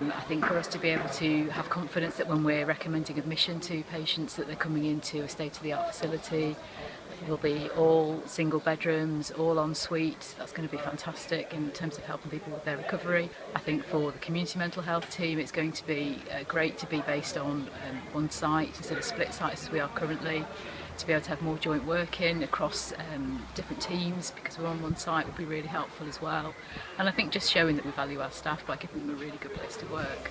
And um, I think for us to be able to have confidence that when we're recommending admission to patients that they're coming into a state-of-the-art facility will be all single bedrooms, all en suite. That's going to be fantastic in terms of helping people with their recovery. I think for the community mental health team, it's going to be uh, great to be based on um, one site instead of split sites as we are currently. To be able to have more joint working across um, different teams because we're on one site would be really helpful as well. And I think just showing that we value our staff by giving them a really good place to work.